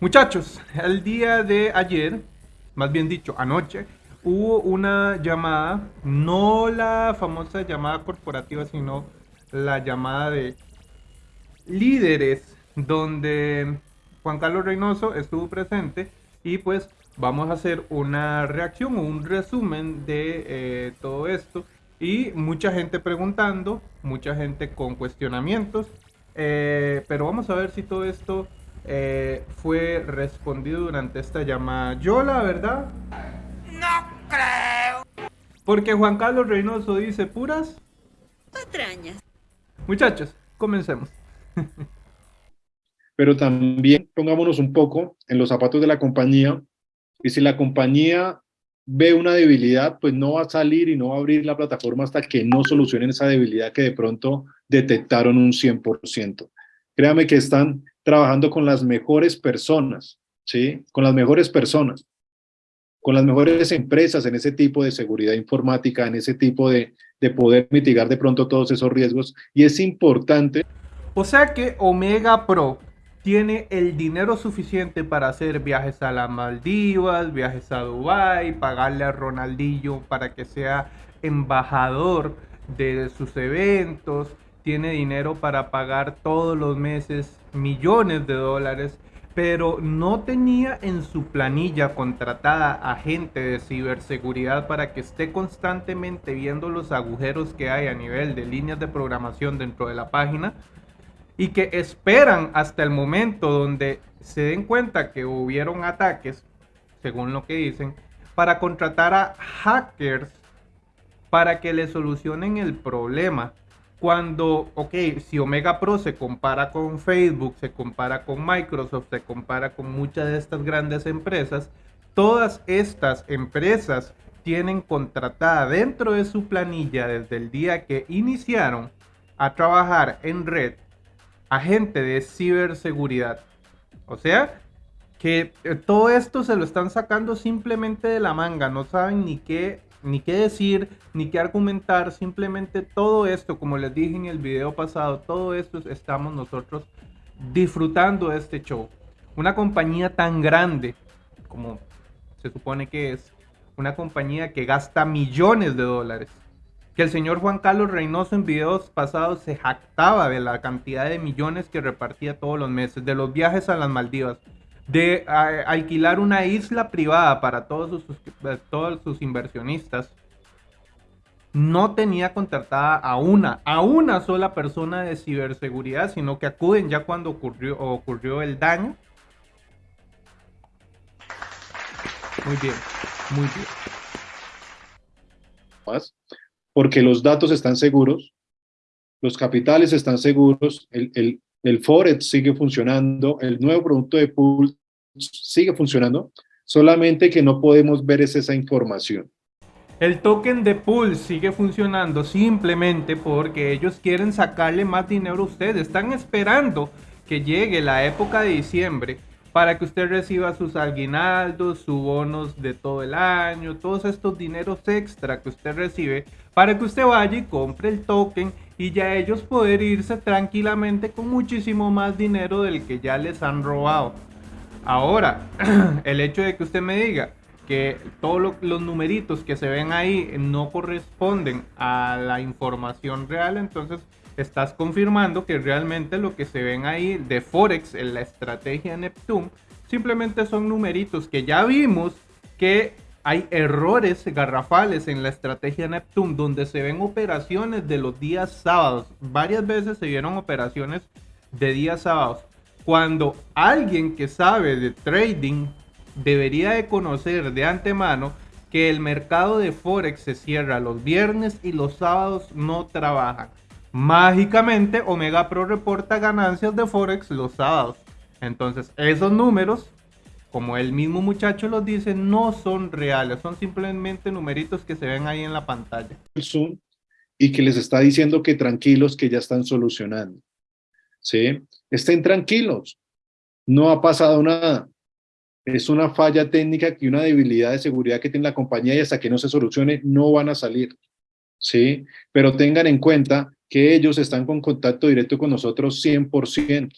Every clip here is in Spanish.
Muchachos, el día de ayer, más bien dicho, anoche, hubo una llamada, no la famosa llamada corporativa, sino la llamada de líderes, donde Juan Carlos Reynoso estuvo presente y pues vamos a hacer una reacción o un resumen de eh, todo esto. Y mucha gente preguntando, mucha gente con cuestionamientos, eh, pero vamos a ver si todo esto eh, fue respondido durante esta llamada. Yo la verdad... No creo. Porque Juan Carlos Reynoso dice puras... Patrañas. Muchachos, comencemos. Pero también pongámonos un poco en los zapatos de la compañía y si la compañía ve una debilidad, pues no va a salir y no va a abrir la plataforma hasta que no solucionen esa debilidad que de pronto detectaron un 100%. Créame que están trabajando con las mejores personas, ¿sí? Con las mejores personas, con las mejores empresas en ese tipo de seguridad informática, en ese tipo de, de poder mitigar de pronto todos esos riesgos. Y es importante. O sea que Omega Pro tiene el dinero suficiente para hacer viajes a las Maldivas, viajes a Dubai, pagarle a Ronaldinho para que sea embajador de sus eventos, tiene dinero para pagar todos los meses millones de dólares, pero no tenía en su planilla contratada a gente de ciberseguridad para que esté constantemente viendo los agujeros que hay a nivel de líneas de programación dentro de la página y que esperan hasta el momento donde se den cuenta que hubieron ataques, según lo que dicen, para contratar a hackers para que le solucionen el problema. Cuando, ok, si Omega Pro se compara con Facebook, se compara con Microsoft, se compara con muchas de estas grandes empresas, todas estas empresas tienen contratada dentro de su planilla desde el día que iniciaron a trabajar en red agente de ciberseguridad. O sea, que eh, todo esto se lo están sacando simplemente de la manga, no saben ni qué, ni qué decir, ni qué argumentar, simplemente todo esto, como les dije en el video pasado, todo esto estamos nosotros disfrutando de este show. Una compañía tan grande como se supone que es, una compañía que gasta millones de dólares que el señor Juan Carlos Reynoso en videos pasados se jactaba de la cantidad de millones que repartía todos los meses, de los viajes a las Maldivas, de alquilar una isla privada para todos sus, eh, todos sus inversionistas. No tenía contratada a una, a una sola persona de ciberseguridad, sino que acuden ya cuando ocurrió, ocurrió el daño. Muy bien, muy bien porque los datos están seguros, los capitales están seguros, el, el Forex sigue funcionando, el nuevo producto de pool sigue funcionando, solamente que no podemos ver es esa información. El token de pool sigue funcionando simplemente porque ellos quieren sacarle más dinero a ustedes. Están esperando que llegue la época de diciembre para que usted reciba sus aguinaldos, sus bonos de todo el año, todos estos dineros extra que usted recibe, para que usted vaya y compre el token y ya ellos poder irse tranquilamente con muchísimo más dinero del que ya les han robado. Ahora, el hecho de que usted me diga que todos los numeritos que se ven ahí no corresponden a la información real, entonces estás confirmando que realmente lo que se ven ahí de Forex en la estrategia Neptune simplemente son numeritos que ya vimos que hay errores garrafales en la estrategia Neptune donde se ven operaciones de los días sábados. Varias veces se vieron operaciones de días sábados. Cuando alguien que sabe de trading debería de conocer de antemano que el mercado de Forex se cierra los viernes y los sábados no trabajan. Mágicamente, Omega Pro reporta ganancias de Forex los sábados. Entonces, esos números, como el mismo muchacho los dice, no son reales, son simplemente numeritos que se ven ahí en la pantalla. Zoom y que les está diciendo que tranquilos, que ya están solucionando. ¿Sí? Estén tranquilos, no ha pasado nada. Es una falla técnica y una debilidad de seguridad que tiene la compañía y hasta que no se solucione no van a salir. ¿Sí? Pero tengan en cuenta que ellos están con contacto directo con nosotros 100%.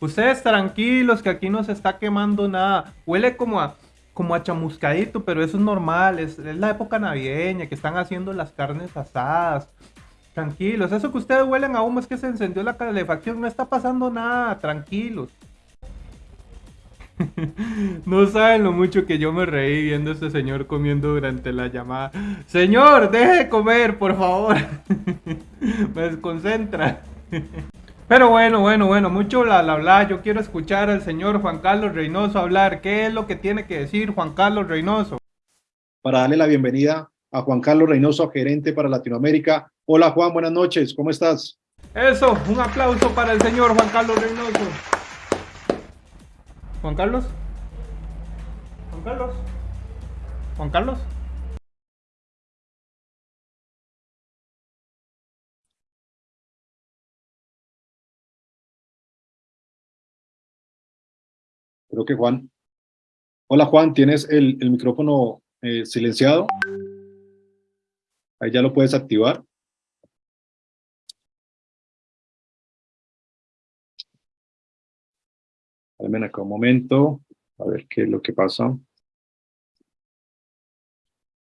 Ustedes tranquilos, que aquí no se está quemando nada. Huele como a, como a chamuscadito, pero eso es normal. Es, la época navideña, que están haciendo las carnes asadas. Tranquilos, eso que ustedes huelen a humo es que se encendió la calefacción. No está pasando nada, tranquilos. No saben lo mucho que yo me reí viendo a este señor comiendo durante la llamada. Señor, deje de comer, por favor. Me desconcentra. Pero bueno, bueno, bueno, mucho bla bla. Yo quiero escuchar al señor Juan Carlos Reynoso hablar. ¿Qué es lo que tiene que decir Juan Carlos Reynoso? Para darle la bienvenida a Juan Carlos Reynoso, gerente para Latinoamérica. Hola Juan, buenas noches, ¿cómo estás? Eso, un aplauso para el señor Juan Carlos Reynoso. Juan Carlos. Juan Carlos. Juan Carlos. Creo que Juan. Hola Juan, ¿tienes el, micrófono eh, silenciado? Ahí ya lo puedes activar. Dame acá un momento, a ver qué es lo que pasa.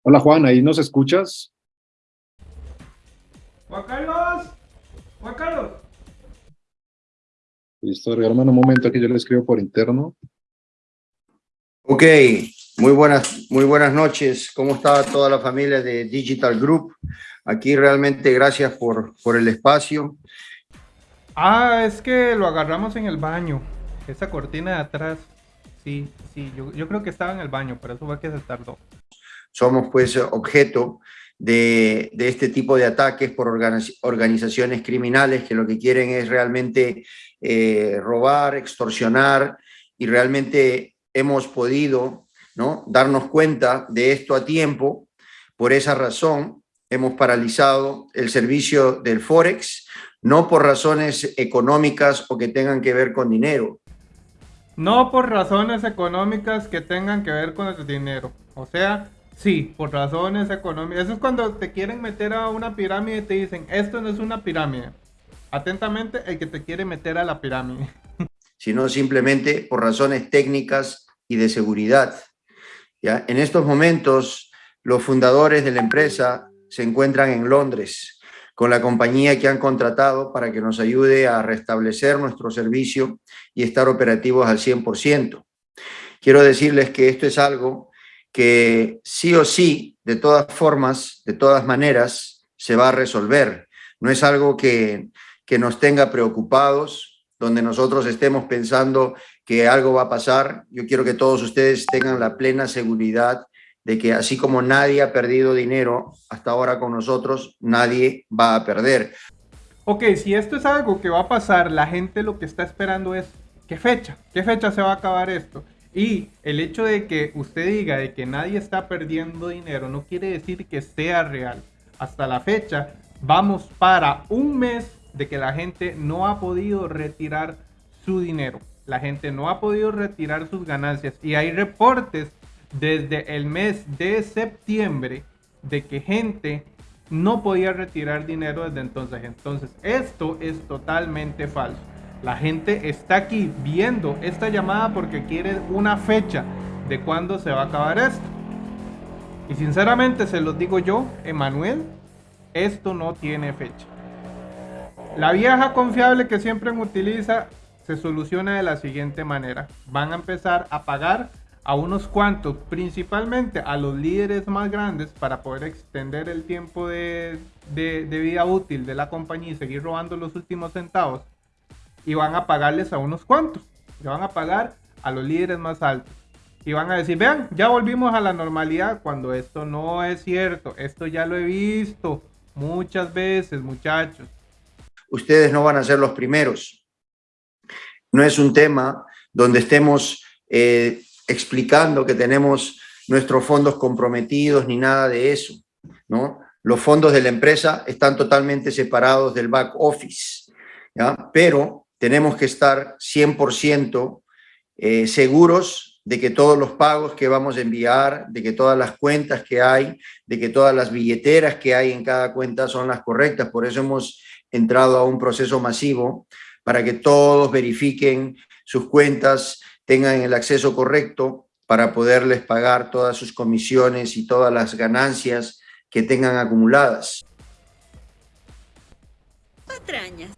Hola Juan, ¿ahí nos escuchas? Juan Carlos. Juan Carlos. Listo, regálame un momento aquí, yo le escribo por interno. Ok, muy buenas, muy buenas noches. ¿Cómo está toda la familia de Digital Group? Aquí realmente gracias por, por el espacio. Ah, es que lo agarramos en el baño. Esa cortina de atrás. Sí, sí, yo, yo creo que estaba en el baño, pero eso fue que se tardó. Somos pues objeto de, este tipo de ataques por organiz- organizaciones criminales que lo que quieren es realmente eh, robar, extorsionar y realmente hemos podido ¿no? darnos cuenta de esto a tiempo. Por esa razón hemos paralizado el servicio del Forex, no por razones económicas o que tengan que ver con dinero, No por razones económicas que tengan que ver con el dinero. O sea, sí, por razones económicas. Eso es cuando te quieren meter a una pirámide y te dicen, esto no es una pirámide. Atentamente, el que te quiere meter a la pirámide. sino simplemente por razones técnicas y de seguridad. ¿ya? En estos momentos, los fundadores de la empresa se encuentran en Londres con la compañía que han contratado para que nos ayude a restablecer nuestro servicio y estar operativos al 100%. Quiero decirles que esto es algo que sí o sí, de todas formas, de todas maneras, se va a resolver. No es algo que, que nos tenga preocupados, donde nosotros estemos pensando que algo va a pasar. Yo quiero que todos ustedes tengan la plena seguridad de que así como nadie ha perdido dinero hasta ahora con nosotros, nadie va a perder. Ok, si esto es algo que va a pasar, la gente lo que está esperando es, ¿qué fecha? ¿Qué fecha se va a acabar esto? Y el hecho de que usted diga de que nadie está perdiendo dinero no quiere decir que sea real. Hasta la fecha, vamos para un mes de que la gente no ha podido retirar su dinero. La gente no ha podido retirar sus ganancias. Y hay reportes desde el mes de septiembre de que gente no podía retirar dinero desde entonces. Entonces, esto es totalmente falso. La gente está aquí viendo esta llamada porque quiere una fecha de cuándo se va a acabar esto. Y sinceramente se los digo yo, Emanuel, esto no tiene fecha. La vieja confiable que siempre utiliza se soluciona de la siguiente manera. Van a empezar a pagar a unos cuantos, principalmente a los líderes más grandes para poder extender el tiempo de, de, de vida útil de la compañía y seguir robando los últimos centavos. Y van a pagarles a unos cuantos. Le van a pagar a los líderes más altos. Y van a decir, vean, ya volvimos a la normalidad cuando esto no es cierto. Esto ya lo he visto muchas veces, muchachos. Ustedes no van a ser los primeros. No es un tema donde estemos eh, explicando que tenemos nuestros fondos comprometidos ni nada de eso, ¿no? Los fondos de la empresa están totalmente separados del back office, ¿ya? Pero tenemos que estar 100% eh, seguros de que todos los pagos que vamos a enviar, de que todas las cuentas que hay, de que todas las billeteras que hay en cada cuenta son las correctas. Por eso hemos entrado a un proceso masivo para que todos verifiquen sus cuentas, tengan el acceso correcto para poderles pagar todas sus comisiones y todas las ganancias que tengan acumuladas. Patrañas.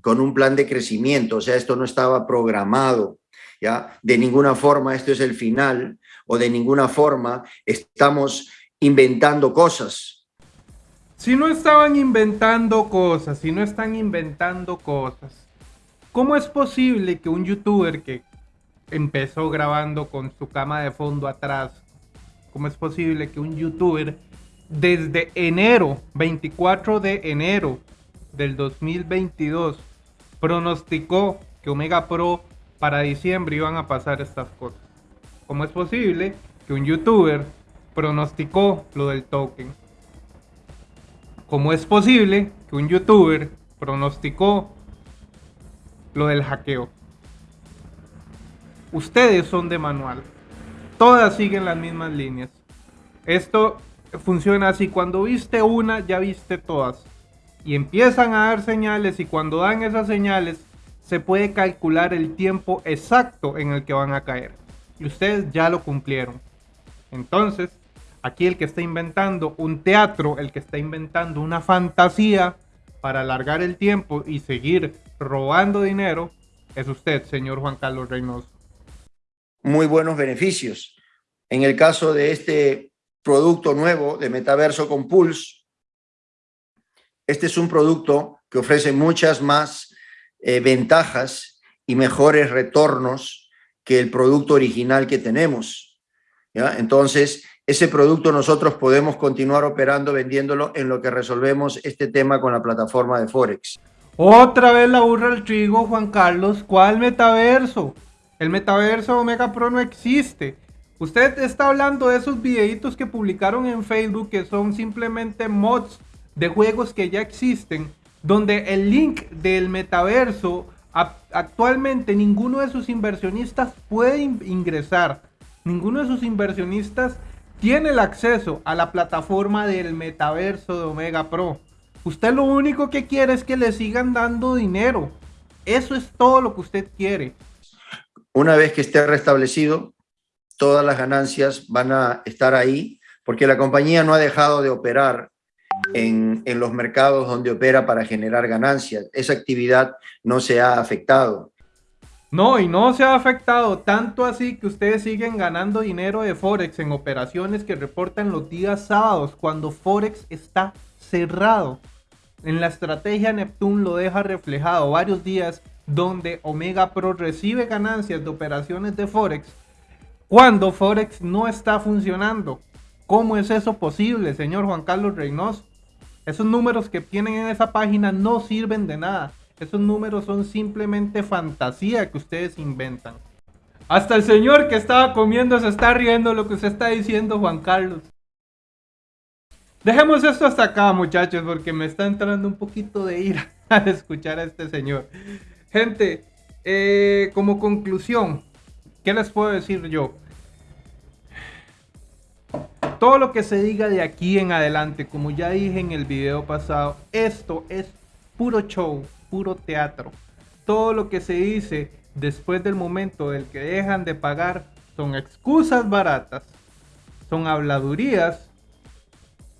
Con un plan de crecimiento, o sea, esto no estaba programado, ¿ya? De ninguna forma esto es el final o de ninguna forma estamos inventando cosas. Si no estaban inventando cosas, si no están inventando cosas, ¿cómo es posible que un youtuber que empezó grabando con su cama de fondo atrás, cómo es posible que un youtuber desde enero, 24 de enero del 2022, pronosticó que Omega Pro para diciembre iban a pasar estas cosas? ¿Cómo es posible que un youtuber pronosticó lo del token? ¿Cómo es posible que un youtuber pronosticó lo del hackeo? Ustedes son de manual. Todas siguen las mismas líneas. Esto funciona así. Cuando viste una, ya viste todas. Y empiezan a dar señales y cuando dan esas señales, se puede calcular el tiempo exacto en el que van a caer. Y ustedes ya lo cumplieron. Entonces, Aquí el que está inventando un teatro, el que está inventando una fantasía para alargar el tiempo y seguir robando dinero, es usted, señor Juan Carlos Reynoso. Muy buenos beneficios. En el caso de este producto nuevo de Metaverso con Pulse, este es un producto que ofrece muchas más eh, ventajas y mejores retornos que el producto original que tenemos. ¿ya? Entonces, ese producto nosotros podemos continuar operando, vendiéndolo en lo que resolvemos este tema con la plataforma de Forex. Otra vez la burra al trigo, Juan Carlos. ¿Cuál metaverso? El metaverso Omega Pro no existe. Usted está hablando de esos videitos que publicaron en Facebook que son simplemente mods de juegos que ya existen, donde el link del metaverso actualmente ninguno de sus inversionistas puede ingresar. Ninguno de sus inversionistas tiene el acceso a la plataforma del metaverso de Omega Pro. Usted lo único que quiere es que le sigan dando dinero. Eso es todo lo que usted quiere. Una vez que esté restablecido, todas las ganancias van a estar ahí porque la compañía no ha dejado de operar en, en los mercados donde opera para generar ganancias. Esa actividad no se ha afectado. No, y no se ha afectado tanto así que ustedes siguen ganando dinero de Forex en operaciones que reportan los días sábados cuando Forex está cerrado. En la estrategia Neptune lo deja reflejado varios días donde Omega Pro recibe ganancias de operaciones de Forex cuando Forex no está funcionando. ¿Cómo es eso posible, señor Juan Carlos Reynoso? Esos números que tienen en esa página no sirven de nada. Esos números son simplemente fantasía que ustedes inventan. Hasta el señor que estaba comiendo se está riendo lo que se está diciendo Juan Carlos. Dejemos esto hasta acá muchachos porque me está entrando un poquito de ira al escuchar a este señor. Gente, eh, como conclusión, ¿qué les puedo decir yo? Todo lo que se diga de aquí en adelante, como ya dije en el video pasado, esto es puro show, puro teatro. Todo lo que se dice después del momento del que dejan de pagar son excusas baratas, son habladurías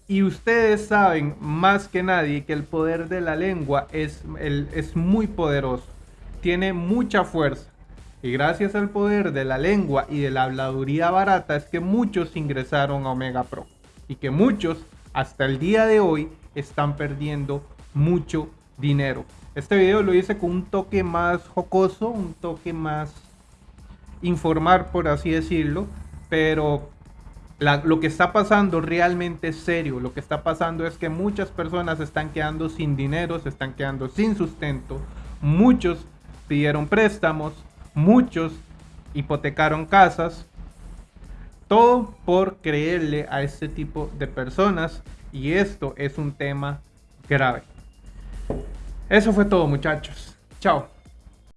y ustedes saben más que nadie que el poder de la lengua es, es muy poderoso, tiene mucha fuerza. Y gracias al poder de la lengua y de la habladuría barata es que muchos ingresaron a Omega Pro. Y que muchos hasta el día de hoy están perdiendo mucho dinero. Este video lo hice con un toque más jocoso, un toque más informar, por así decirlo, pero lo que está pasando realmente es serio. Lo que está pasando es que muchas personas están quedando sin dinero, se están quedando sin sustento. Muchos pidieron préstamos, muchos hipotecaron casas. Todo por creerle a este tipo de personas y esto es un tema grave. Eso fue todo muchachos. Chao.